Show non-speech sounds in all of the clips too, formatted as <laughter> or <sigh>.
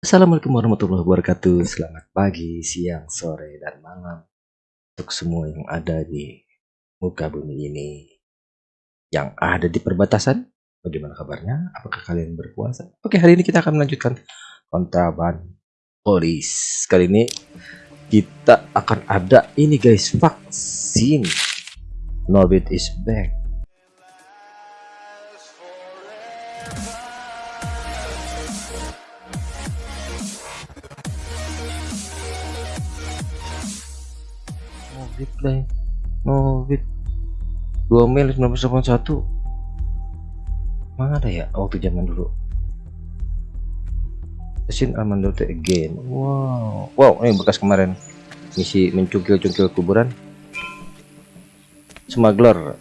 Assalamualaikum warahmatullahi wabarakatuh. Selamat pagi, siang, sore, dan malam untuk semua yang ada di muka bumi ini. Yang ada di perbatasan, bagaimana kabarnya? Apakah kalian berpuasa? Oke, hari ini kita akan melanjutkan kontraban polis. Kali ini kita akan ada ini guys, vaksin. Norbit is back. Novit lah Novit 2 Mei 1981 mana ada ya waktu zaman dulu? Sin Armando again wow. Wow ini bekas kemarin. Misi mencungkil-cungkil kuburan. Smuggler.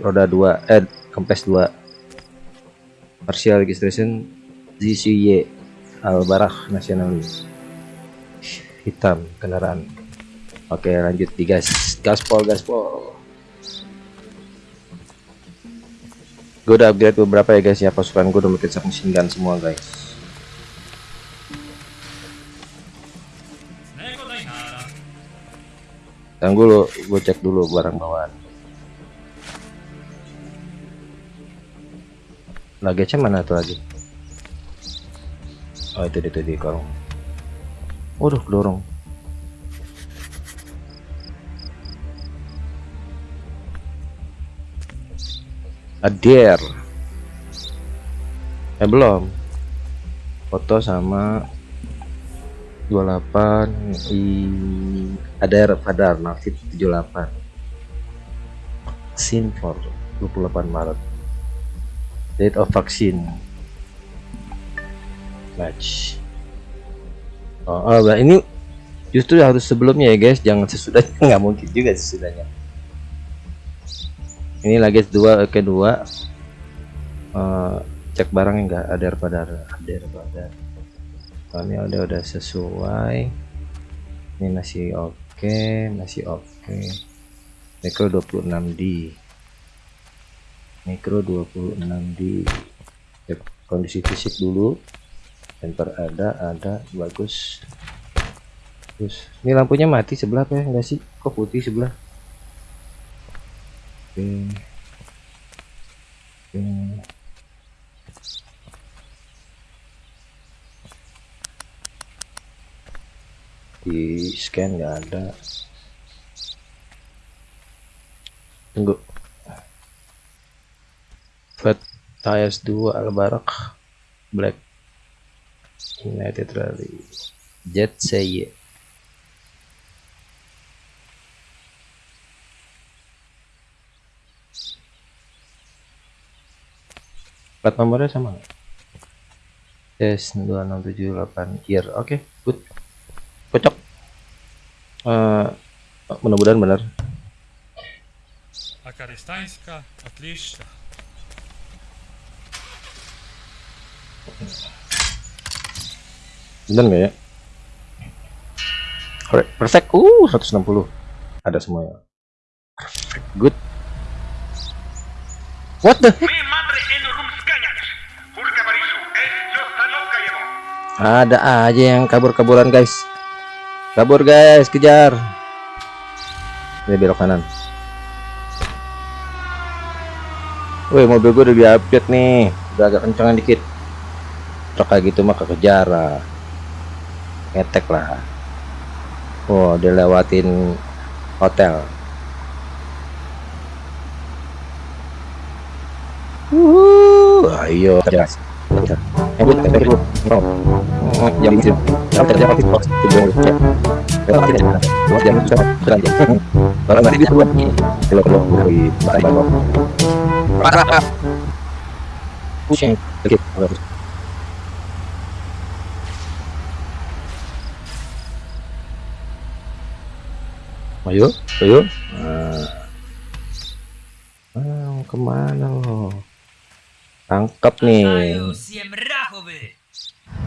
Roda 2 eh kempes 2 partial registration ZCY Albarah nasionalis hitam kendaraan Oke lanjut di gas gaspol gaspol. Gue udah upgrade beberapa ya guys ya pasukan gue udah makin submachine semua guys. Tunggu dulu gue cek dulu barang bawaan. Luggage mana tuh lagi oh itu itu di kolong. Waduh dorong Adir eh belum. Foto sama 28 i Adir Padar Nafit 78 vaksin for 28 Maret. Date of vaccine match. Oh, oh ini justru harus sebelumnya ya guys. Jangan sesudahnya <laughs> nggak mungkin juga sesudahnya ini lagi dua kedua. Uh, cek barang enggak ada pada ada pada ini udah udah sesuai. Ini masih oke okay, masih oke. Okay. mikro 26D mikro 26D cek kondisi fisik dulu. Enter ada ada bagus. Terus ini lampunya mati sebelah ya? Enggak sih? Kok putih sebelah oke. Oke di scan nggak ada. Tunggu. Fat Tires 2 Albarak Black United Rally. Jet Seye plat nomornya sama s 2678 year oke okay, good cocok uh, mudah-mudahan benar Акаристанська, отлично. benar nggak ya Alright, perfect uh 160 ada semuanya perfect good what the heck Ada aja yang kabur-kaburan guys. Kabur guys kejar. Ini belok kanan. Woi mobil gue udah di update nih. Udah agak kencangan dikit. Truk kayak gitu mah kekejar lah. Ngetek lah. Oh dia lewatin hotel. Wuh, ayo jelas Eh, bu, bu. Jam itu. Jam kerja habis bos. Tujuh jam. Kalau tidak ada, buat jam itu kerja. Kalau nanti bisa buat ini. Kalau kalau dari barang barang. Parah. Pusing. Oke, harus. Ayo, ayo. Nah. Ah, ke mana lo? Tangkap nih.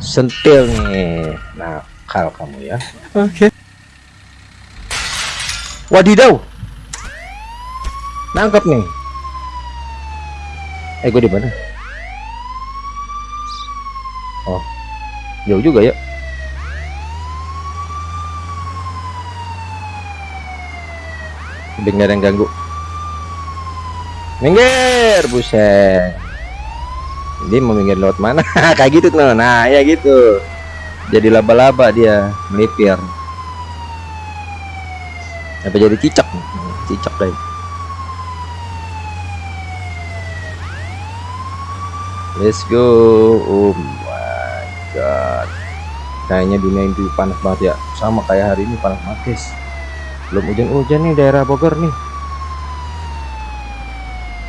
Sentil nih. Nakal kamu ya. Oke. Okay. wadidaw. Nangkap nih. Eh gue di mana? Oh jauh juga ya. Ada yang ganggu. Minggir buset dia mau minggir lewat mana? <laughs> Kayak gitu tuh nah ya gitu. Jadi laba-laba dia melipir. Apa jadi cicak? Cicak deh. Let's go. Oh my god. Kayaknya dunia itu panas banget ya. Sama kayak hari ini panas banget guys. Belum hujan-hujan nih daerah Bogor nih.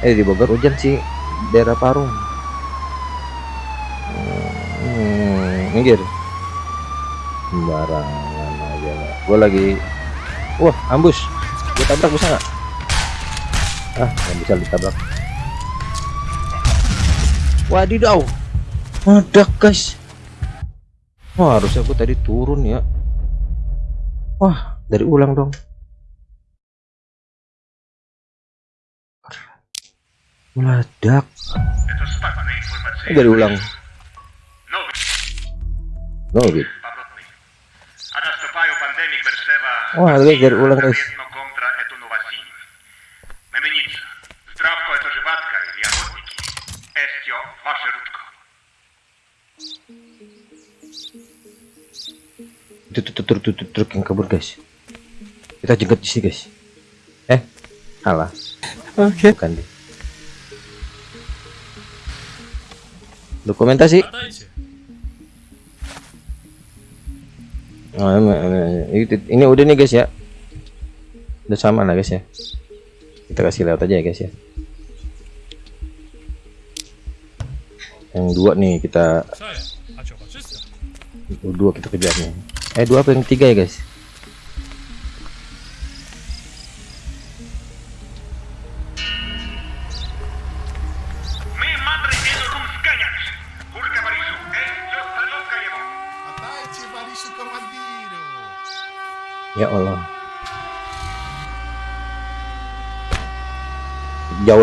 Eh di Bogor hujan sih daerah Parung hmm, minggir. Sembarangan aja lah. gue lagi wah ambus. Gue tabrak bisa nggak? Ah nggak bisa ditabrak wadidaw meledak guys. Wah harusnya aku tadi turun ya. Wah dari ulang dong. Meledak. Dari ulang. No gitu. Oh, Heidegger ulang guys. Itu tuh truk tuh truk yang kabur guys. Kita jenggot di sini guys. Eh, salah. Oke. Okay. Bukan deh. Dokumentasi. Nah, ini udah nih guys ya. Udah sama lah guys ya. Kita kasih lewat aja ya guys ya. Yang dua nih kita dua kita kejar nih. Eh dua apa yang tiga ya guys?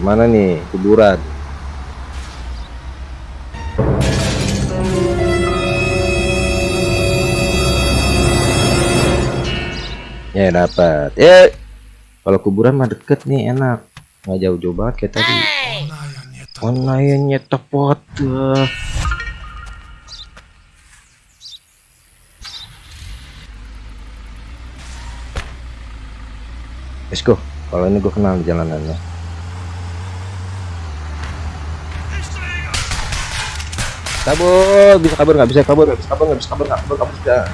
ke mana nih? Kuburan. Ya dapat. Ya. Kalau kuburan mah deket nih enak. Nggak jauh-jauh banget kayak tadi. Online tepat. Let's go. Kalau ini gue kenal jalanannya Kabur, bisa kabur nggak bisa kabur, nggak bisa kabur, nggak bisa kabur, nggak kabur, kabur sudah.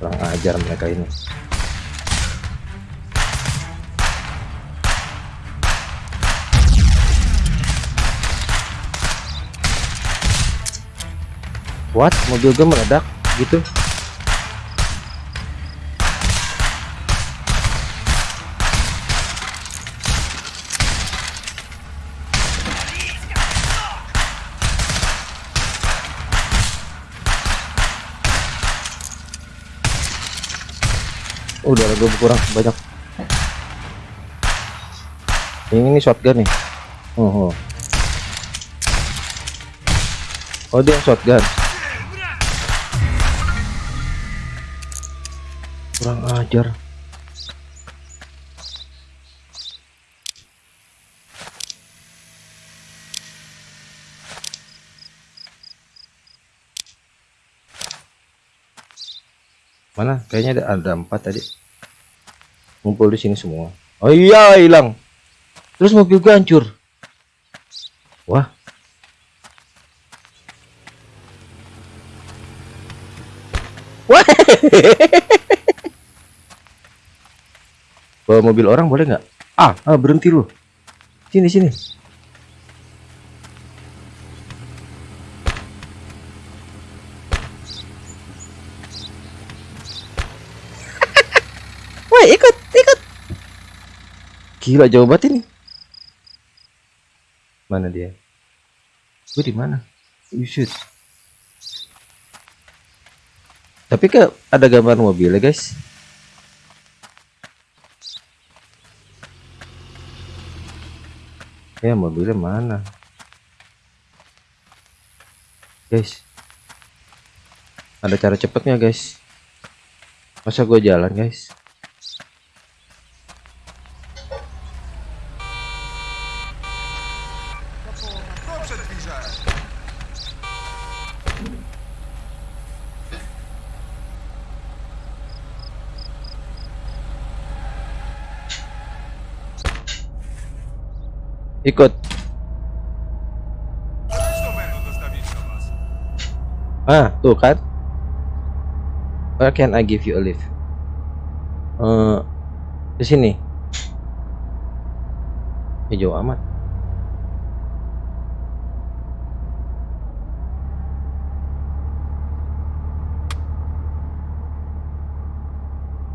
Kurang ajar mereka ini. What? Mobil gue meledak gitu? udah gue kurang banyak. Ini shotgun nih. Oh, oh. oh dia yang shotgun. Kurang ajar. Mana? Kayaknya ada empat tadi ngumpul di sini semua. Oh iya hilang. Terus mobil gue hancur. Wah. Wah. Bawa mobil orang boleh nggak? Ah, ah berhenti lu. Sini sini. Woi ikut. Gila jauh banget ini. Mana dia? Gue di mana? Shoot. Tapi ke ada gambar mobilnya guys. Ya mobilnya mana? Guys. Ada cara cepetnya guys. Masa gue jalan guys? Ikut. Ah, tuh kan? Where can I give you a lift? Eh, di sini. Jauh amat.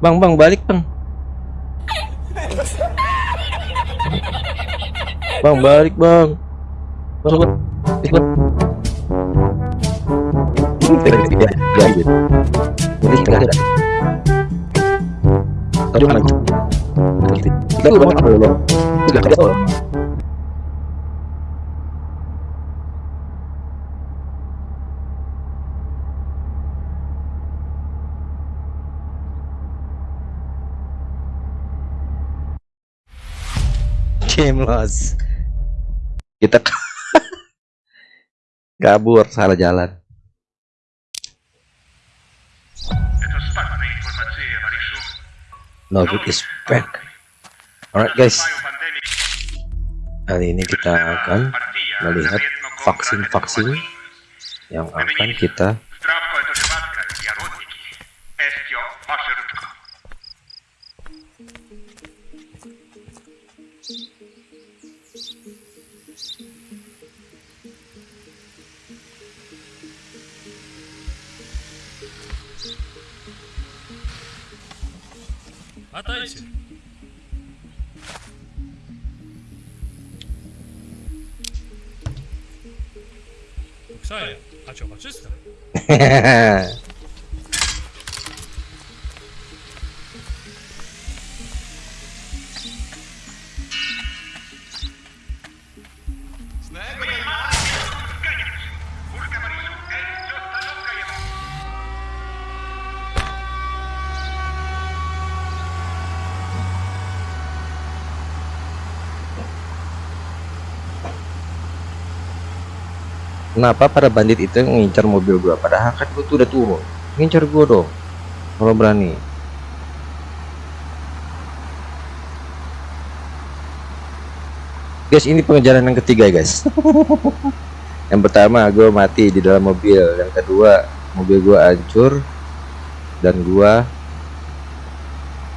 Bang, bang, balik bang. Bang, balik bang. Masuk. Ikut. Game loss kita <laughs> kabur salah jalan. No good is back. Alright guys. Kali ini kita akan melihat vaksin-vaksin yang akan kita Отдайте. Ксая, а чё, почисто? <laughs> Kenapa para bandit itu ngincar mobil gua? Padahal kan gua tuh udah turun. Ngincar gua dong. Kalau berani. Guys, ini pengejaran yang ketiga, guys. <laughs> yang pertama gua mati di dalam mobil, yang kedua mobil gua hancur dan gua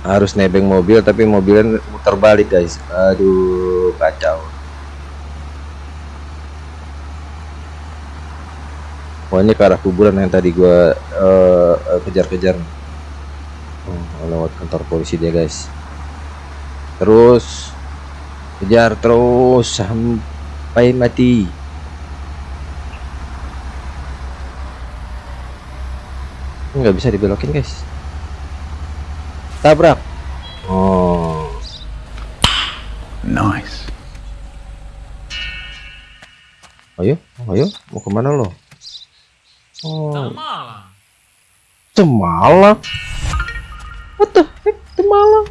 harus nebeng mobil tapi mobilnya muter balik, guys. Aduh, kacau. Pokoknya ke arah kuburan yang tadi gua eh, eh, kejar-kejar. Oh, lewat kantor polisi dia, guys. Terus kejar terus sampai mati. Nggak bisa dibelokin, guys. Tabrak. Oh, Nice. ayo, ayo, mau ke mana lo? Oh. Temala. Temala. What the heck, Temala?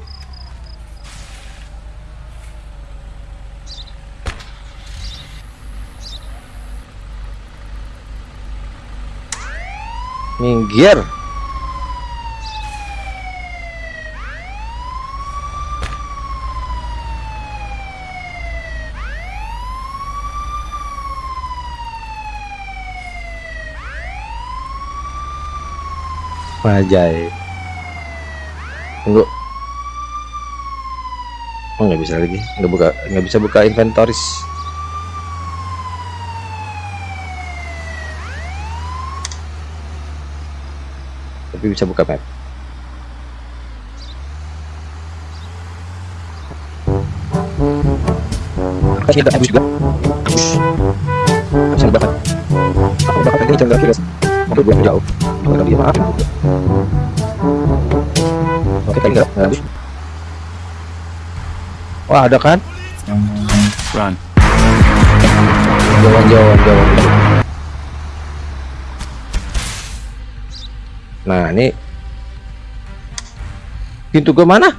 Minggir. Anjay. Tunggu. Oh nggak bisa lagi, nggak buka, nggak bisa buka inventaris. Tapi bisa buka map. Kita habis juga. Kasih Habis. Aku bakal ini jangan lagi guys. Aku belum jauh. Dia maaf. Oke, tadi nggak habis. Wah, ada kan? Run. Jauhan, jauhan, jauhan. Nah, ini pintu ke mana?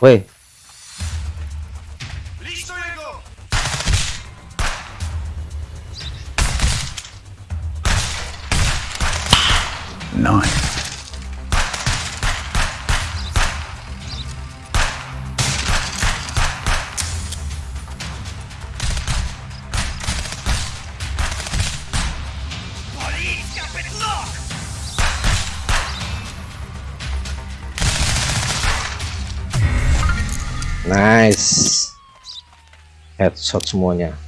Woi, Nice. nice. Headshot semuanya.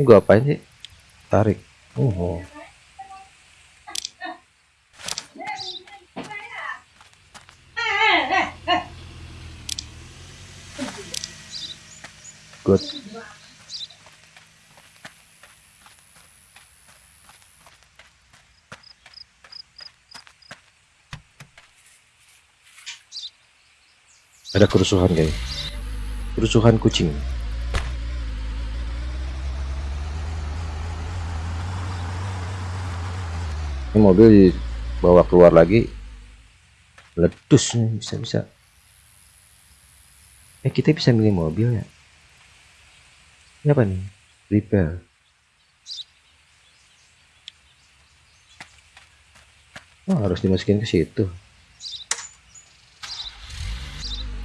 Gua apain sih? Tarik. Oh. Good. Ada kerusuhan guys. Kerusuhan kucing. Ini mobil dibawa keluar lagi. Letus nih bisa-bisa. Eh kita bisa milih mobil ya? Ini apa nih? Repair. Oh, harus dimasukin ke situ.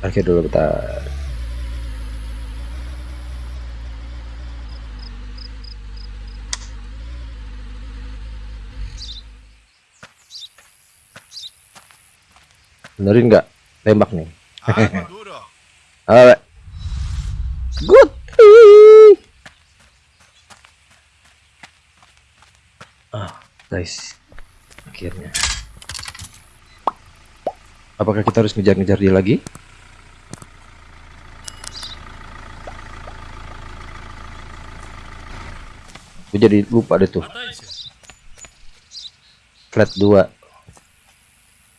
Oke dulu bentar. benerin nggak? Tembak nih. <laughs> Alright good. Ah guys. Akhirnya. Apakah kita harus ngejar-ngejar dia lagi? Aku jadi lupa deh tuh. Flat 2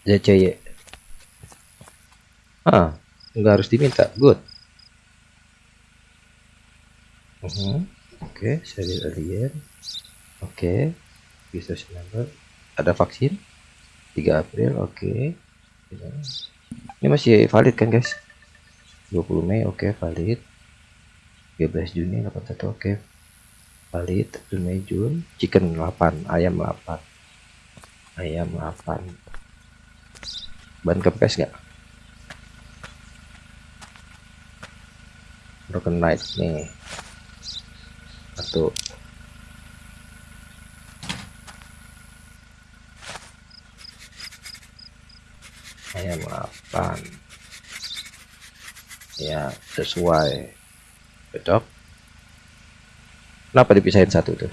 JCY Ah, nggak harus diminta. Good. Mhm. Oke, serial alien. Oke. Research number. Ada vaksin. 3 April, oke. Ini masih valid kan, guys? 20 Mei, oke, valid. 13 Juni 81, oke. Valid, 1 Mei Jun. Chicken 8, ayam 8. Ayam 8. Ban kempes nggak? Knight nih. Satu. Ayam 8. Ya, sesuai. Cocok. Kenapa dipisahin satu tuh?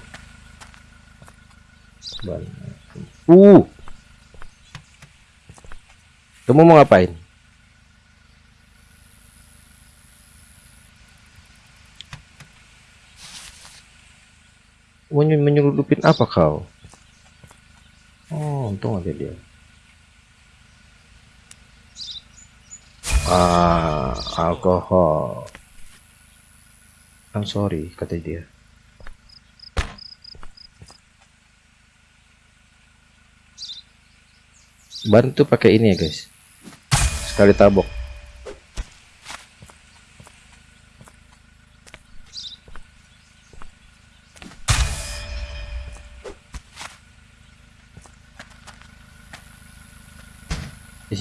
Uh. Kamu mau ngapain? Menyeludupin apa kau? Oh, untung ada dia. Ah, alkohol. I'm sorry, kata dia. Ban tuh pakai ini ya guys. Sekali tabok.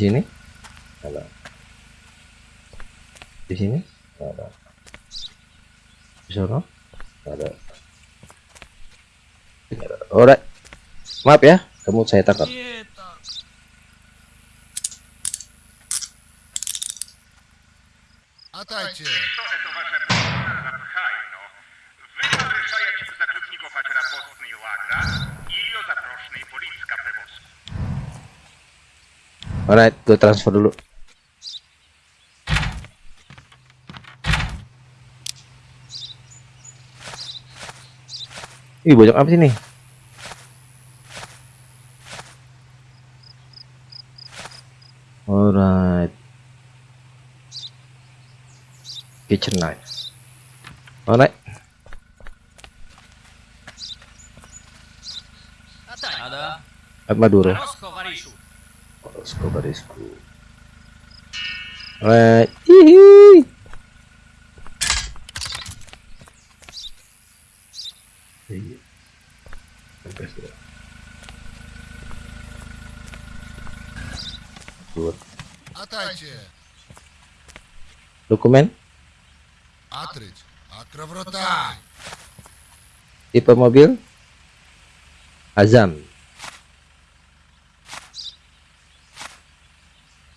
Sini ada. Di sini ada. Di sana ada. Alright. Maaf ya, kamu saya tangkap. Atajcie. Alright, gue transfer dulu. Ih, banyak apa sih nih? Alright. Kitchen knife. Alright. Ada. At Madura. Rosco Varishu. Rosco barisku. Alright. Hihi. Iya. Sampai sudah. Good. Атайте! Dokumen Атрич! Акровротай!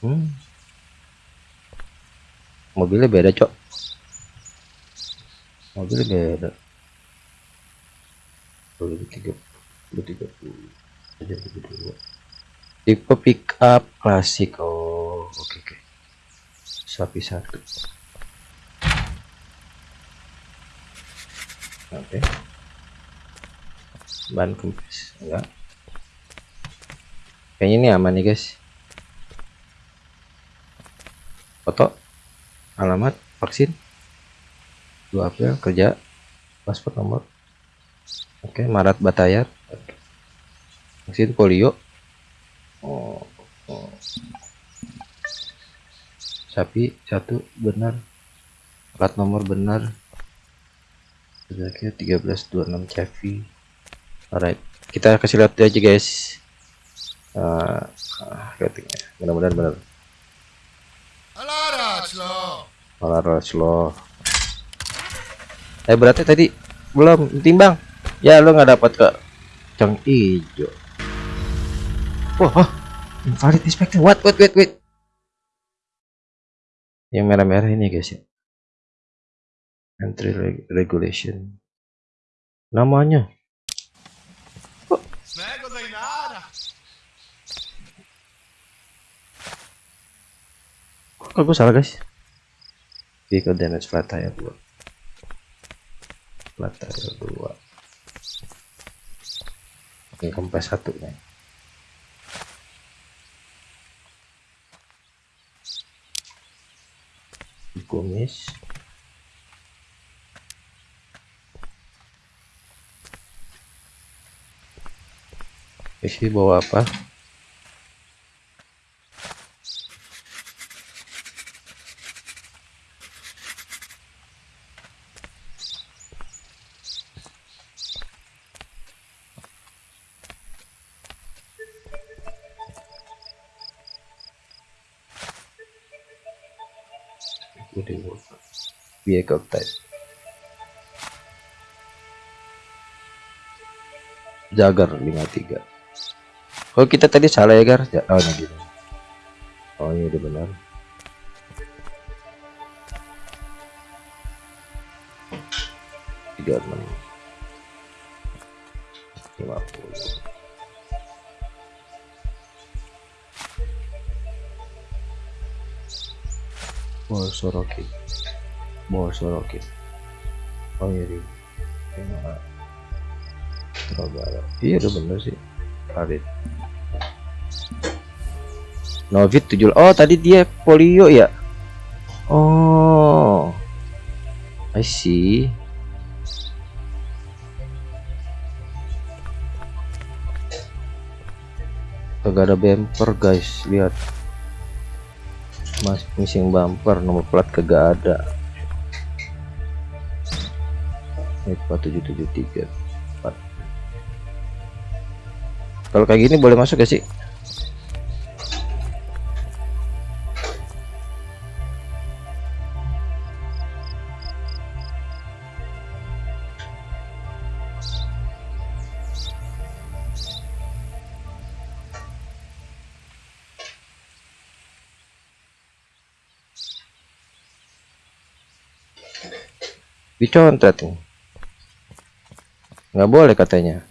Hmm. Mobilnya beda, Cok. Mobilnya beda. 2030 2030 aja 32. Tipe pick up klasik. Oh, oke oke. Sapi satu. Oke. Ban kempes enggak. Kayaknya ini aman nih, guys. Foto alamat vaksin. 2 April kerja. Paspor nomor. Oke Maret Batayar Oke. vaksin polio. Oh, oh. sapi satu benar. Plat nomor benar. Kira 1326 Chevy alright kita kasih lihat aja guys. Uh, ratingnya. Mudah-mudahan benar malah rush lo eh berarti tadi belum timbang ya lo nggak dapat ke cang ijo. Wah oh, invalid inspector what wait wait wait yang merah-merah ini guys ya. Entry regulation. Namanya. Kok gue salah guys? Vehicle damage flat tire 2 Flat tire 2 Ini kempes satu nih Kumis Isi bawa apa? Vehicle type. Jagar 53. Oh kita tadi salah ya Gar? Oh ini gini. Oh ini udah benar. Tiga enam. Lima puluh. Bor Sorokin. Bor Sorokin. Oh iya di. Trogara. Iya udah bener sih. Karit. Novit 7 Oh tadi dia polio ya Oh I see Kagak ada bumper guys Lihat Mas missing bumper Nomor plat kagak ada Ini 4773 Kalau kayak gini boleh masuk gak sih? dicontet nih nggak boleh katanya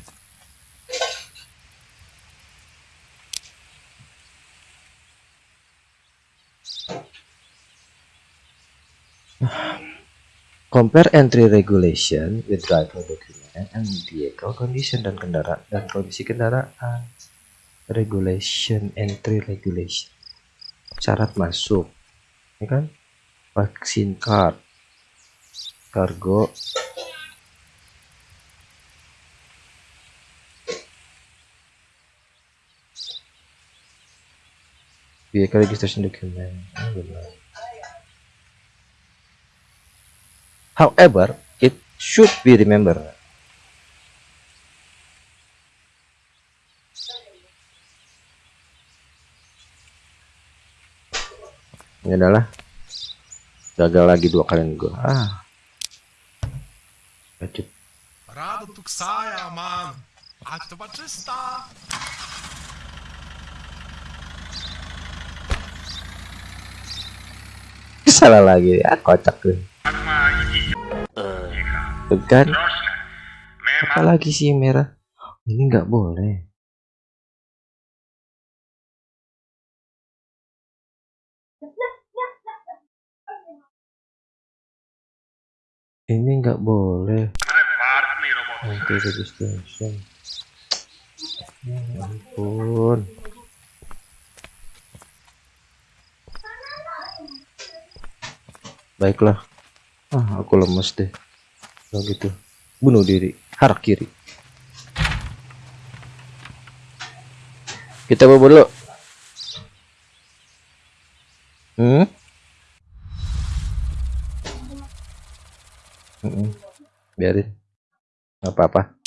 Compare entry regulation with driver document and vehicle condition dan kendaraan dan kondisi kendaraan. Regulation, entry regulation. Syarat masuk, ya kan? Vaksin card, kargo, vehicle registration document. Benar. However, it should be remembered ini adalah gagal lagi dua kali gue ah lanjut Rado tu ksaja, man. A to czysta salah lagi. Ya kocak deh kan. Apa lagi sih merah ini nggak boleh. Ini nggak boleh. Anti registration. Ya ampun. Baiklah. Ah aku lemes deh. Kalau gitu bunuh diri. Harak kiri. Kita bobo dulu. Hmm? Mm-mm. biarin. Nggak apa-apa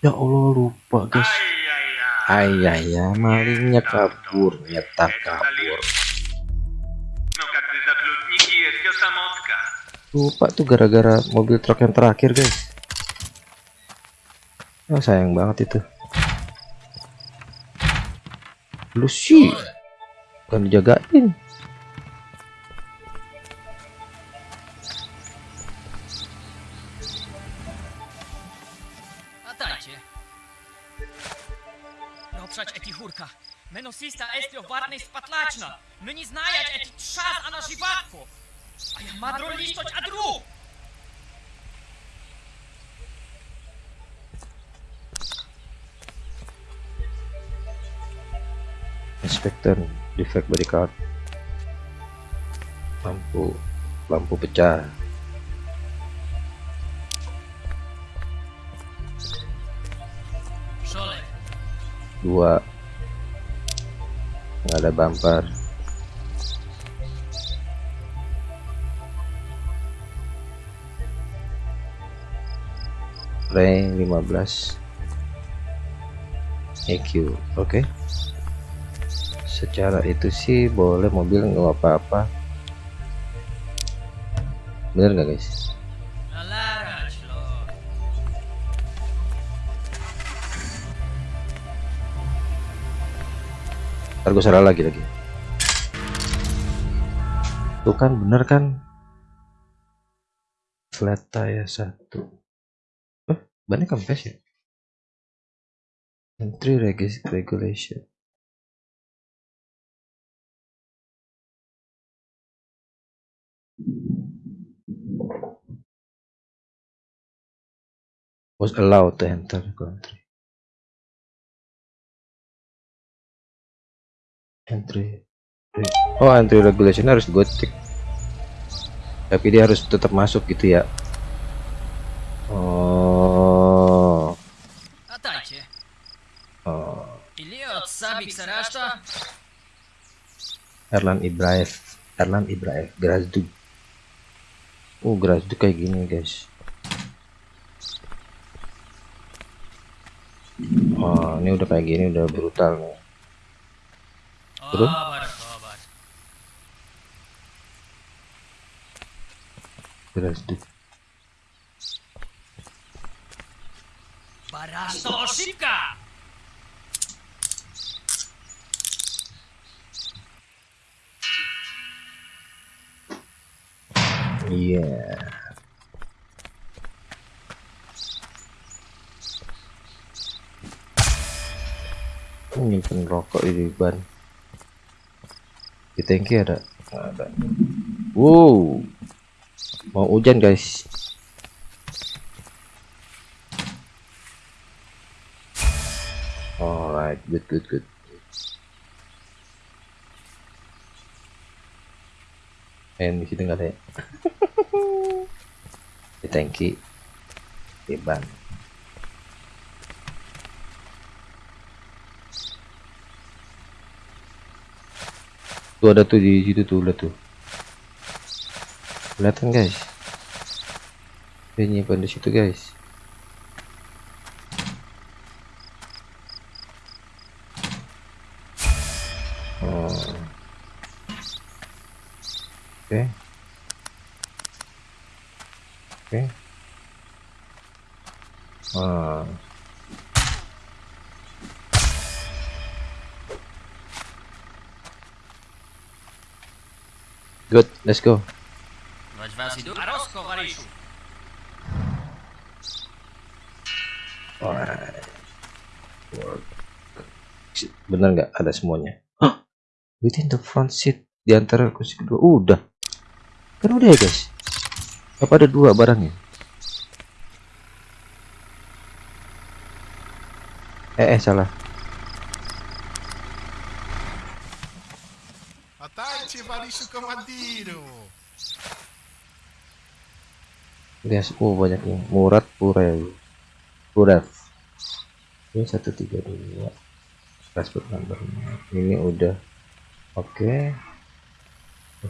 ya Allah lupa guys. Ayah ya malingnya kabur nyetak kabur. Lupa tuh gara-gara mobil truk yang terakhir guys. Oh sayang banget itu. Lu sih. Bukan dijagain. Varnej spatlačna. Meni znajać eti čas a na živatko. A ja madro listoć adru. inspektor defect body card lampu lampu pecah dua nggak ada bumper. Rank 15 EQ oke. Secara itu sih boleh mobil nggak apa-apa. Bener nggak guys ntar gue salah lagi lagi. Tuh kan bener kan? Flat tire satu. Eh bannya kempes ya? Entry regulation. Was allowed to enter the country entry. Oh entry regulation harus gue cek tapi dia harus tetap masuk gitu ya. Oh. Oh? Erlan Ibrahim. Erlan Ibrahim. Grazdug. Oh Grazdug kayak gini guys. Oh ini udah kayak gini udah brutal nih Turun. Beres sedikit. Barasosika. Iya. Yeah. nyimpen rokok di ban di tangki ada. Nggak ada. Wow. Mau hujan guys. Alright, good, good, good. And di situ nggak ada ya. <laughs> di tangki di ban. Tuh ada tuh di situ tuh, lihat tuh. Kelihatan guys. Dia nyimpan di situ guys. Oh. Oke. Oke. Ah. Good, let's go. Benar nggak ada semuanya? Hah? Within the front seat di antara kursi kedua. Uh, udah. Kan udah ya, guys. Apa ada dua barangnya? Eh, eh salah. masuk ke Madiro. Lihat, oh banyak yang Murat Purel. Murad. Ini satu tiga dua password number. Ini udah. Oke. Okay.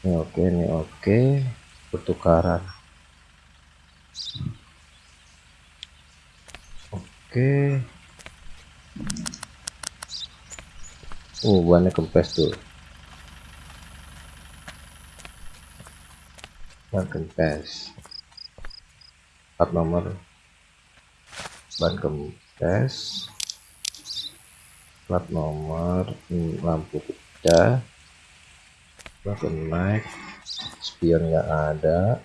Ini oke, ini oke. Pertukaran. Oke. Okay. Oh, bannya kempes tuh. ban kempes. Plat nomor. Ban kempes. Plat nomor hmm, lampu pecah lampu naik spion nggak ada.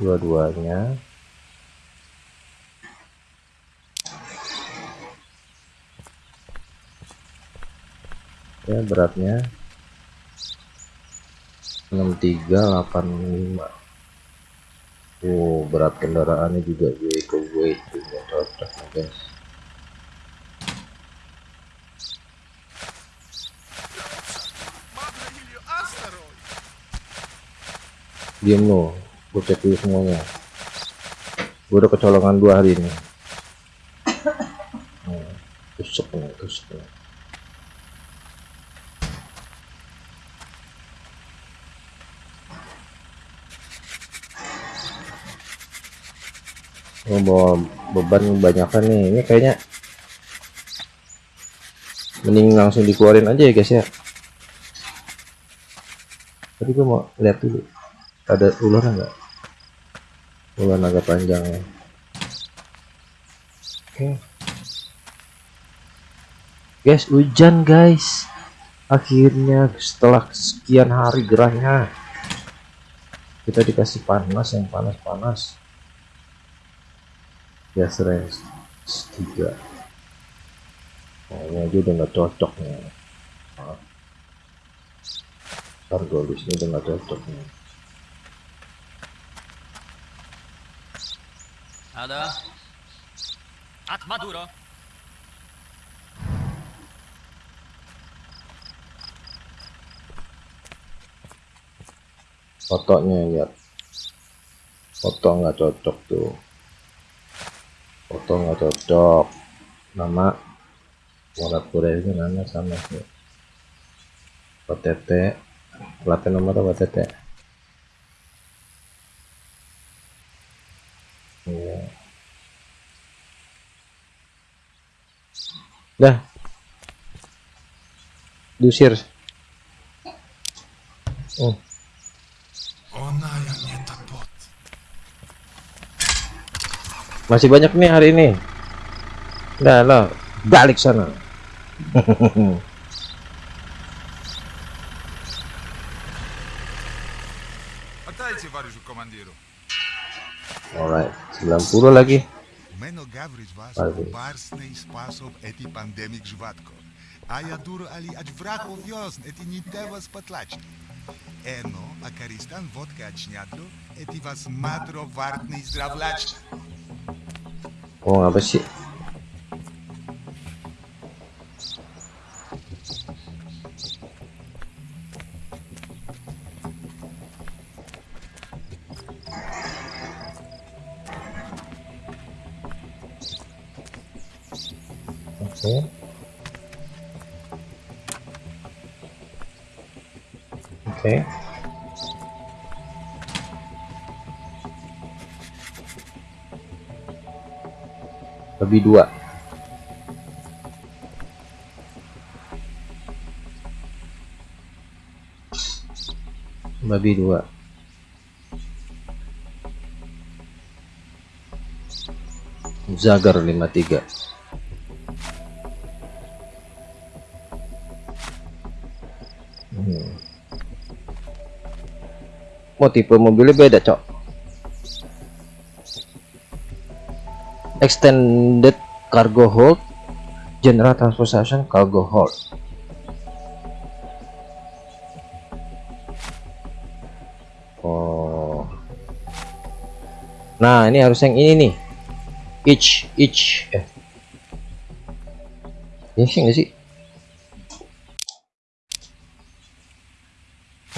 Dua-duanya ya beratnya 6385 Oh berat kendaraannya juga vehicle weight juga cocok nih, guys. Diam lo gue cek dulu semuanya. Gue udah kecolongan dua hari ini. <coughs> Hmm, tusuk nih tusuk nih Oh, bawa beban kebanyakan nih. Ini kayaknya mending langsung dikeluarin aja ya guys ya. Tapi gue mau lihat dulu ada ular nggak? Ular naga panjang ya. Oke. Guys hujan guys. Akhirnya setelah sekian hari gerahnya kita dikasih panas yang panas-panas ya range tiga nah, ini aja udah nggak cocok nih nah. Argolis ini udah nggak cocok nih Ada. At Maduro. fotonya lihat foto nggak cocok tuh foto nggak cocok. Nama Murat Pura ini nama sama sih OTT plat nomor apa OTT Iya. dah. Diusir masih banyak nih hari ini Dah lo balik sana <laughs> товарищу командиру. Alright, 90 lagi. Мене Ενώ ακαριστάν βότκα τσνιάτλο, ετιβασμάτρο βάρτνη zdravlačna. О, а вообще... Oke. Lebih dua. Babi dua. Zagar 53. Oh tipe mobilnya beda cok? Extended cargo hold General transportation cargo hold. Oh. Nah ini harus yang ini nih. Each Each eh. Ya sih nggak sih?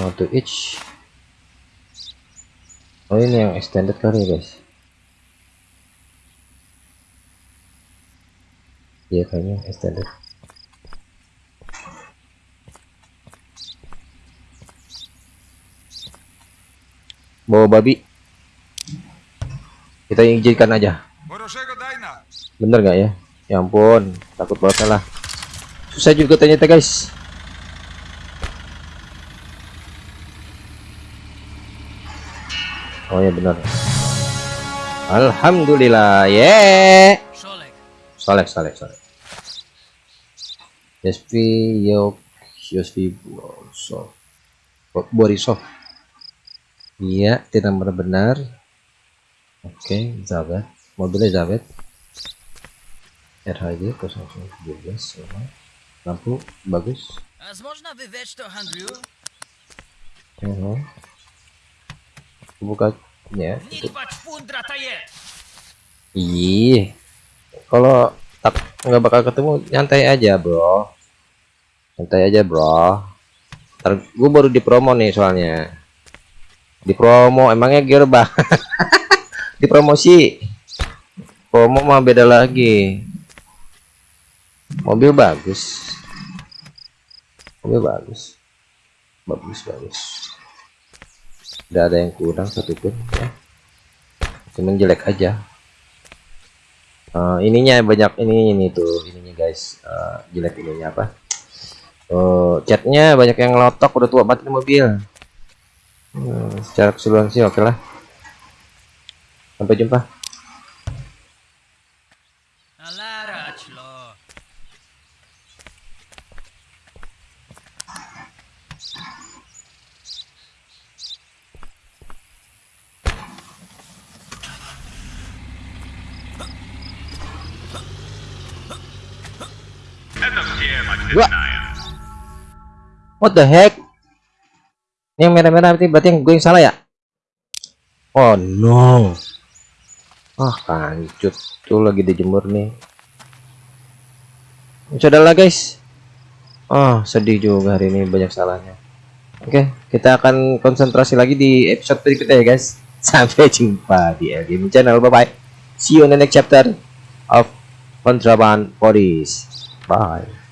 Oh to each oh ini yang extended kali ya guys? Iya kayaknya extended. Bawa babi. Kita izinkan aja. Bener gak ya? Ya ampun takut banget lah susah juga ternyata guys. Oh ya benar Alhamdulillah yeah Šolek, Solek, solek, solek. SP Yok Yosvi Borisov. Bo- Borisov. Iya, tidak benar-benar. Oke, Zabet. Mobilnya Zabet. RHJ 017 sama. Lampu bagus. возможно вы ведь что Андрю? Mhm. Buka Iya, ya. Ih, kalau tak nggak bakal ketemu nyantai aja bro, nyantai aja bro. Ntar gue baru di promo nih soalnya, di promo emangnya gear <laughs> di promosi, promo mah beda lagi. Mobil bagus, mobil bagus, bagus bagus. Tidak ada yang kurang satupun ya, cuman jelek aja. Eh, ininya banyak ini ini tuh ininya guys. Eh, jelek ininya apa? Oh, catnya banyak yang lotok udah tua banget mobil. Hmm, secara keseluruhan sih oke lah. Sampai jumpa what the heck? Ini yang merah-merah berarti berarti yang gue yang salah ya? Oh no. Ah kancut tuh lagi dijemur nih. Saudara guys. Oh sedih juga hari ini banyak salahnya. Oke kita akan konsentrasi lagi di episode berikutnya ya guys. <laughs> Sampai jumpa di LGM channel. Bye bye see you in the next chapter of Contraband Police. Bye